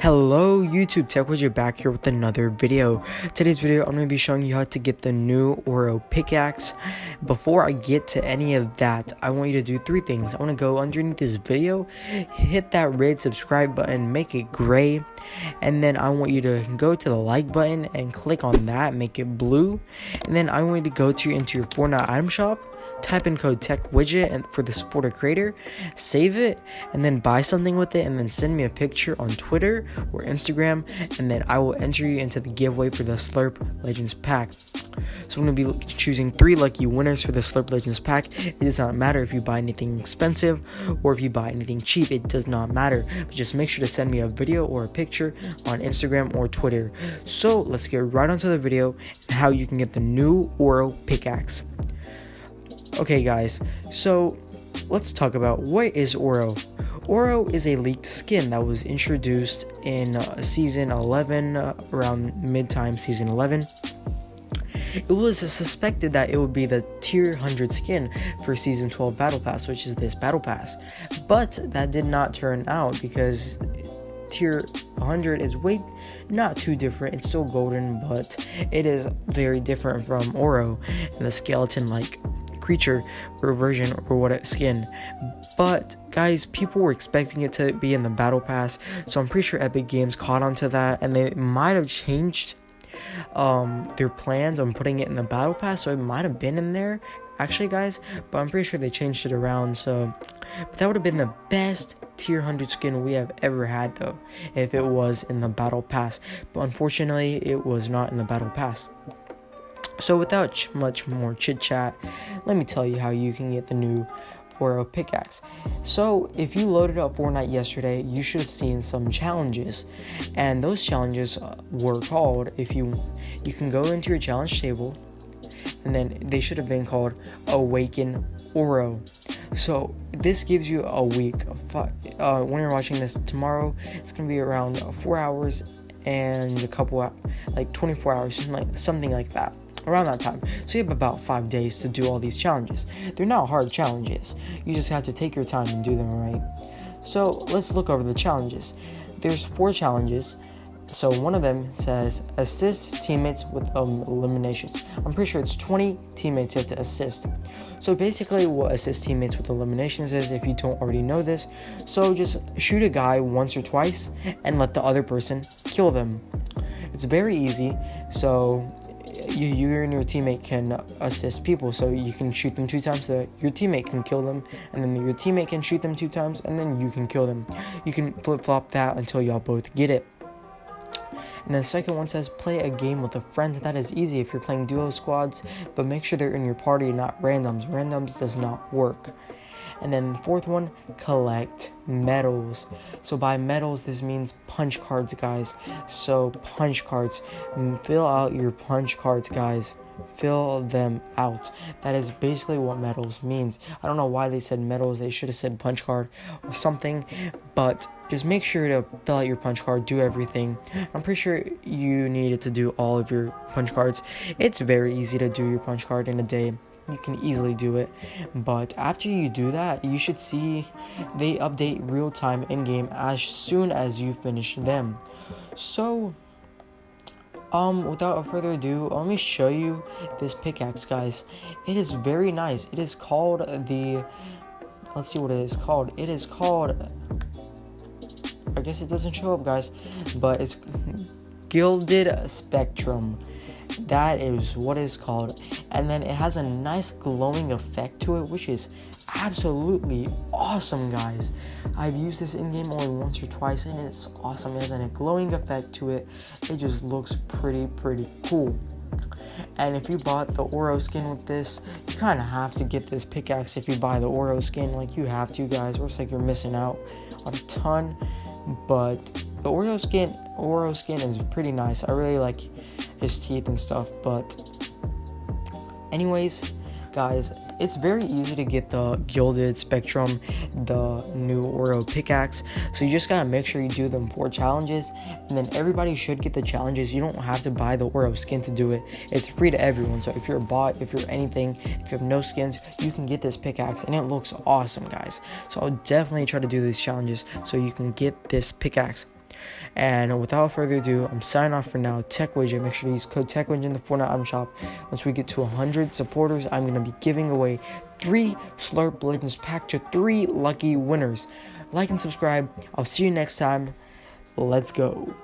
Hello YouTube, Tech Widget back here with another video. Today's video, I'm going to be showing you how to get the new Oro pickaxe. Before I get to any of that, I want you to do three things. I want to go underneath this video, hit that red subscribe button, make it gray, and then I want you to go to the like button and click on that, make it blue, and then I want you to go to into your Fortnite item shop, type in code tech widget and for the supporter creator save it and then buy something with it and then send me a picture on twitter or instagram and then i will enter you into the giveaway for the slurp legends pack. So i'm to be choosing three lucky winners for the slurp legends pack. It does not matter if you buy anything expensive or if you buy anything cheap it does not matter. But just make sure to send me a video or a picture on instagram or twitter. So let's get right onto the video and how you can get the new oro pickaxe Okay, guys, so let's talk about what is Oro. Oro is a leaked skin that was introduced in uh, season 11, uh, around mid time season 11. It was suspected that it would be the tier 100 skin for season 12 battle pass, which is this battle pass, but that did not turn out because tier 100 is way not too different. It's still golden, but it is very different from Oro and the skeleton like creature or version or what skin. But guys, people were expecting it to be in the battle pass, so I'm pretty sure Epic Games caught onto that and they might have changed um their plans on putting it in the battle pass, so it might have been in there actually guys, but I'm pretty sure they changed it around, so but that would have been the best tier 100 skin we have ever had though if it was in the battle pass but unfortunately it was not in the battle pass so without ch- much more chit chat, let me tell you how you can get the new Oro pickaxe. So if you loaded up Fortnite yesterday, you should have seen some challenges, and those challenges uh, were called. If you you can go into your challenge table, and then they should have been called Awaken Oro. So this gives you a week. Uh, when you're watching this tomorrow, it's gonna be around four hours and a couple like 24 hours, like something like that around that time. So you have about five days to do all these challenges. They're not hard challenges. You just have to take your time and do them right. So let's look over the challenges. There's four challenges. So one of them says assist teammates with um, eliminations. I'm pretty sure it's 20 teammates you have to assist. So basically, what assist teammates with eliminations is, if you don't already know this, so just shoot a guy once or twice and let the other person kill them. It's very easy. So you, you and your teammate can assist people. So you can shoot them two times, so your teammate can kill them, and then your teammate can shoot them two times, and then you can kill them. You can flip flop that until y'all both get it. And the second one says play a game with a friend. That is easy if you're playing duo squads, but make sure they're in your party, not randoms. Randoms does not work. And then the fourth one, collect medals. So by medals, this means punch cards, guys. So punch cards, mm, fill out your punch cards, guys. Fill them out. That is basically what medals means. I don't know why they said medals. They should have said punch card or something. But just make sure to fill out your punch card. Do everything. I'm pretty sure you needed to do all of your punch cards. It's very easy to do your punch card in a day you can easily do it. But after you do that, you should see they update real time in game as soon as you finish them. So, um, without further ado, let me show you this pickaxe, guys. It is very nice. It is called the. Let's see what it is called. It is called. I guess it doesn't show up, guys, but it's Gilded Spectrum. That is what it's called. And then it has a nice glowing effect to it, which is absolutely awesome, guys. I've used this in game only once or twice, and it's awesome. It has a glowing effect to it. It just looks pretty, pretty cool. And if you bought the Oro skin with this, you kind of have to get this pickaxe if you buy the Oro skin. Like, you have to, guys, or it's like you're missing out on a ton. But the Oro skin, Oro skin is pretty nice. I really like his teeth and stuff. But, anyways, guys, it's very easy to get the Gilded Spectrum, the new Oro pickaxe. So you just gotta make sure you do them four challenges, and then everybody should get the challenges. You don't have to buy the Oro skin to do it. It's free to everyone. So if you're a bot, if you're anything, if you have no skins, you can get this pickaxe, and it looks awesome, guys. So I'll definitely try to do these challenges so you can get this pickaxe. And without further ado, I'm signing off for now. Tech Widget, make sure to use code Tech Widget in the Fortnite item shop. Once we get to 100 supporters, I'm going to be giving away three Slurp Legends pack to three lucky winners. Like and subscribe. I'll see you next time. Let's go.